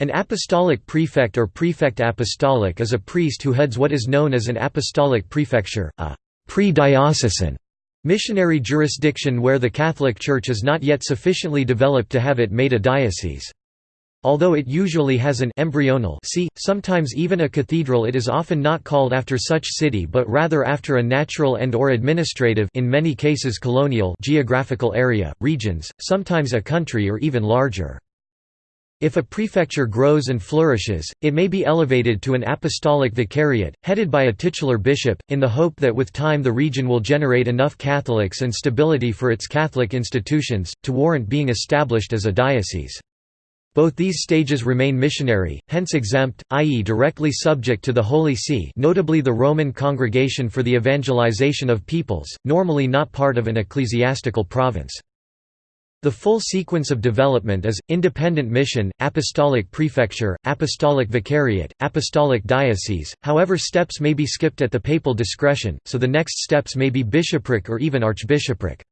An apostolic prefect or prefect apostolic is a priest who heads what is known as an apostolic prefecture, a pre-diocesan missionary jurisdiction where the Catholic Church is not yet sufficiently developed to have it made a diocese. Although it usually has an embryonal see, sometimes even a cathedral it is often not called after such city but rather after a natural and or administrative in many cases colonial geographical area, regions, sometimes a country or even larger. If a prefecture grows and flourishes, it may be elevated to an apostolic vicariate, headed by a titular bishop, in the hope that with time the region will generate enough Catholics and stability for its Catholic institutions, to warrant being established as a diocese. Both these stages remain missionary, hence exempt, i.e. directly subject to the Holy See notably the Roman Congregation for the Evangelization of Peoples, normally not part of an ecclesiastical province. The full sequence of development is, independent mission, apostolic prefecture, apostolic vicariate, apostolic diocese, however steps may be skipped at the papal discretion, so the next steps may be bishopric or even archbishopric.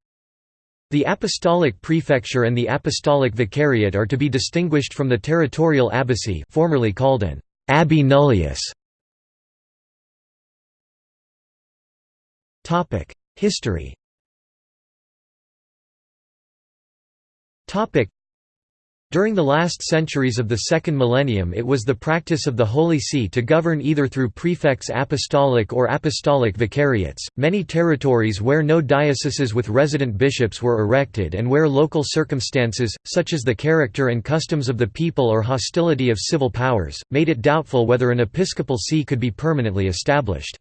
The apostolic prefecture and the apostolic vicariate are to be distinguished from the territorial abbacy formerly called an abbey nullius. History During the last centuries of the second millennium it was the practice of the Holy See to govern either through prefects apostolic or apostolic vicariates. Many territories where no dioceses with resident bishops were erected and where local circumstances, such as the character and customs of the people or hostility of civil powers, made it doubtful whether an episcopal see could be permanently established.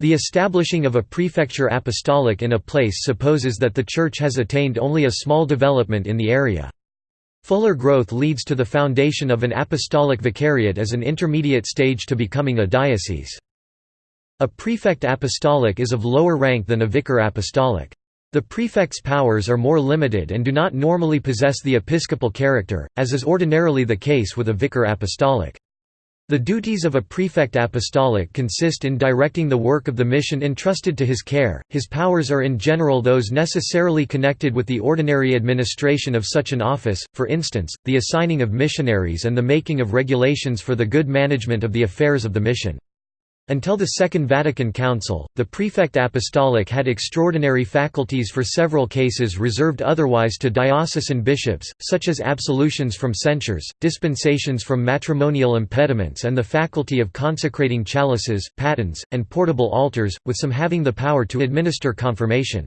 The establishing of a prefecture apostolic in a place supposes that the Church has attained only a small development in the area. Fuller growth leads to the foundation of an apostolic vicariate as an intermediate stage to becoming a diocese. A prefect apostolic is of lower rank than a vicar apostolic. The prefect's powers are more limited and do not normally possess the episcopal character, as is ordinarily the case with a vicar apostolic. The duties of a prefect apostolic consist in directing the work of the mission entrusted to his care. His powers are in general those necessarily connected with the ordinary administration of such an office, for instance, the assigning of missionaries and the making of regulations for the good management of the affairs of the mission. Until the Second Vatican Council, the prefect apostolic had extraordinary faculties for several cases reserved otherwise to diocesan bishops, such as absolutions from censures, dispensations from matrimonial impediments and the faculty of consecrating chalices, patens, and portable altars, with some having the power to administer confirmation.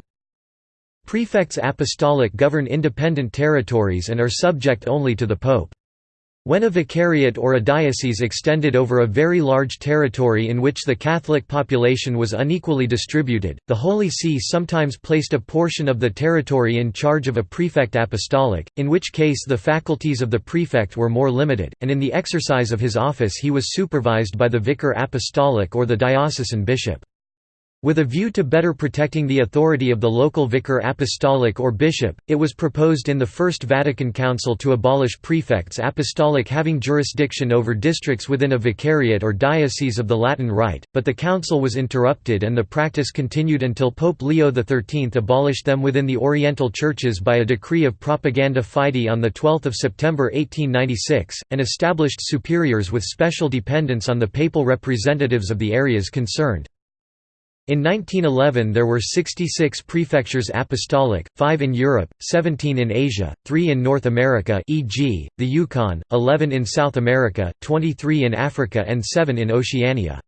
Prefects apostolic govern independent territories and are subject only to the pope. When a vicariate or a diocese extended over a very large territory in which the Catholic population was unequally distributed, the Holy See sometimes placed a portion of the territory in charge of a prefect apostolic, in which case the faculties of the prefect were more limited, and in the exercise of his office he was supervised by the vicar apostolic or the diocesan bishop. With a view to better protecting the authority of the local vicar apostolic or bishop, it was proposed in the First Vatican Council to abolish prefects apostolic having jurisdiction over districts within a vicariate or diocese of the Latin Rite, but the council was interrupted and the practice continued until Pope Leo XIII abolished them within the Oriental churches by a decree of Propaganda Fide on 12 September 1896, and established superiors with special dependence on the papal representatives of the areas concerned. In 1911 there were 66 prefectures apostolic, 5 in Europe, 17 in Asia, 3 in North America e.g., the Yukon, 11 in South America, 23 in Africa and 7 in Oceania.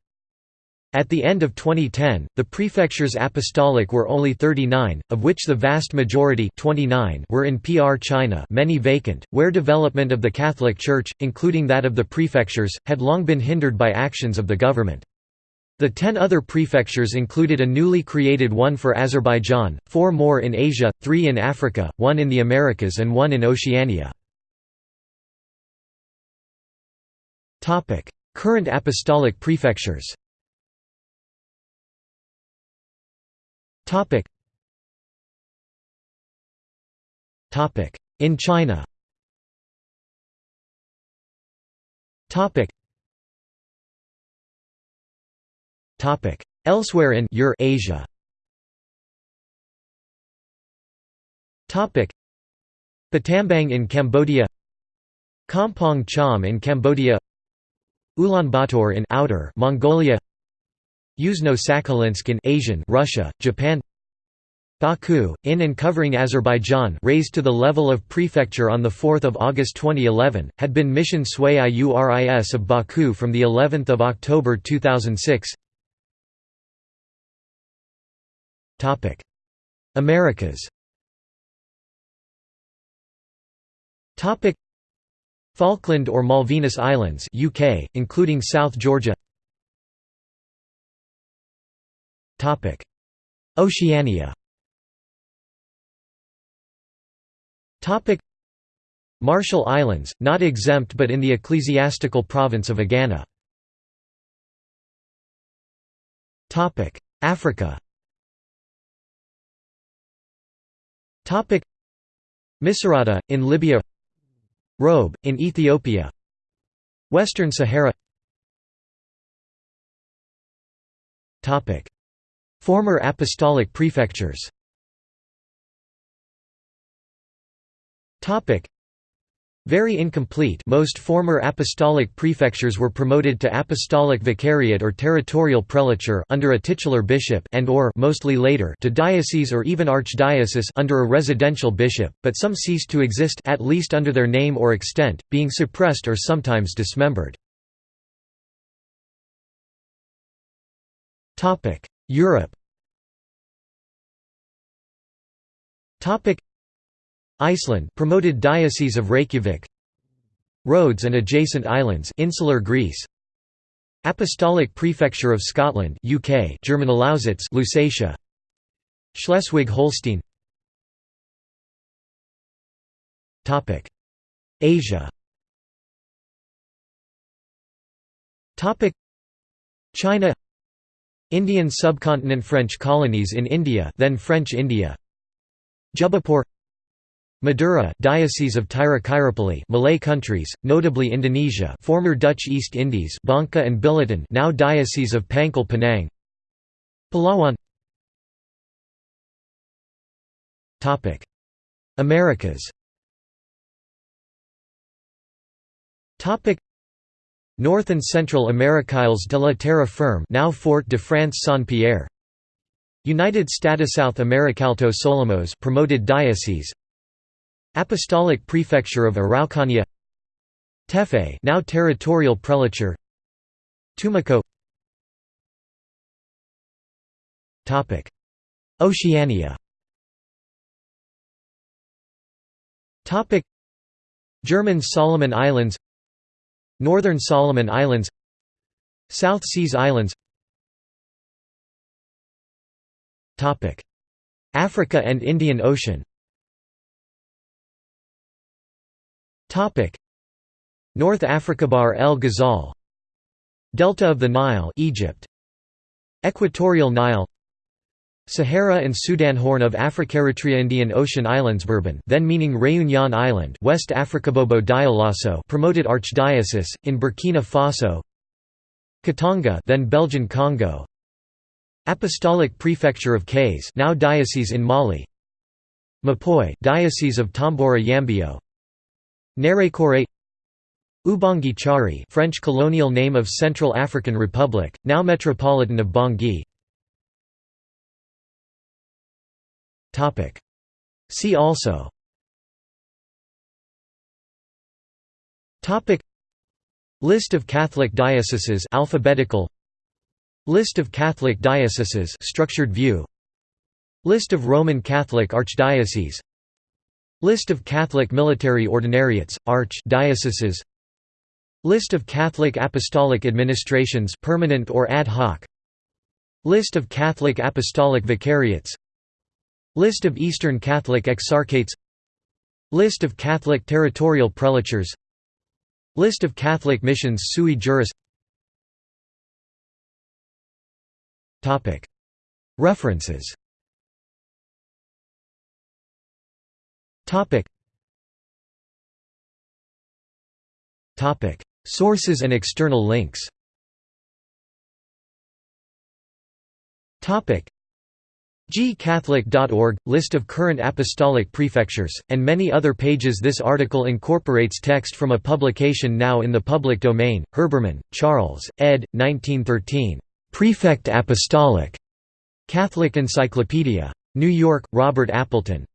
At the end of 2010, the prefectures apostolic were only 39, of which the vast majority 29 were in PR China many vacant, where development of the Catholic Church, including that of the prefectures, had long been hindered by actions of the government. The ten other prefectures included a newly created one for Azerbaijan, four more in Asia, three in Africa, one in the Americas and one in Oceania. Current apostolic prefectures In China Elsewhere in Eurasia. Asia. Battambang in Cambodia. Kampong Cham in Cambodia. Ulaanbaatar in Outer Mongolia. Yuzhno-Sakhalinsk in Asian Russia, Japan. Baku, in and covering Azerbaijan raised to the level of prefecture on 4 August 2011, had been Mission Sui Iuris of Baku from of October 2006 Americas. Falkland or Malvinas Islands UK, including South Georgia. Oceania. Marshall Islands, not exempt but in the ecclesiastical province of Agana Africa Misrata, in Libya. Robe, in Ethiopia. Western Sahara. Topic. Former apostolic prefectures very incomplete most former apostolic prefectures were promoted to apostolic vicariate or territorial prelature under a titular bishop and or mostly later to diocese or even archdiocese under a residential bishop, but some ceased to exist at least under their name or extent, being suppressed or sometimes dismembered. Europe Iceland promoted Diocese of Reykjavik. Rhodes and adjacent islands insular Greece. Apostolic Prefecture of Scotland UK German Lausitz Lusatia. Schleswig-Holstein. Topic. Asia. Topic. China. Indian subcontinent French colonies in India then French India. Jubapur Madura Diocese of Tiruchirappalli Malay countries, notably Indonesia former Dutch East Indies Bangka and Belitung now Diocese of Pangkal Pinang Palawan. Americas. North and Central Americailes de la Terre Ferme now Fort de France Saint-Pierre. United States South Americalto Solimões promoted diocese Apostolic Prefecture of Araucania. Tefe now territorial prelature. Tumaco. Topic. Oceania. Topic. German Solomon Islands. Northern Solomon Islands. South Seas Islands. Topic. Africa and Indian Ocean North Africa Bahr el Ghazal. Delta of the Nile Egypt. Equatorial Nile. Sahara and Sudan Horn of Africa Eritrea Indian Ocean Islands Bourbon then meaning Réunion Island West Africa Bobo Dioulasso promoted archdiocese in Burkina Faso. Katanga then Belgian Congo. Apostolic Prefecture of Kayes now diocese in Mali. Mupoi Diocese of Tombura Yambio Nerekore Ubangi Chari French colonial name of Central African Republic, now Metropolitan of Bangui. See also. List of Catholic dioceses alphabetical. List of Catholic dioceses structured view. List of Roman Catholic archdioceses List of Catholic military ordinariates, arch dioceses. List of Catholic apostolic administrations permanent or ad hoc. List of Catholic apostolic vicariates. List of Eastern Catholic exarchates. List of Catholic territorial prelatures. List of Catholic missions sui juris. References Topic. Topic. Sources and external links Topic. gcatholic.org, list of current apostolic prefectures, and many other pages This article incorporates text from a publication now in the public domain, Herbermann, Charles, ed. 1913. Prefect Apostolic. Catholic Encyclopedia. New York, Robert Appleton.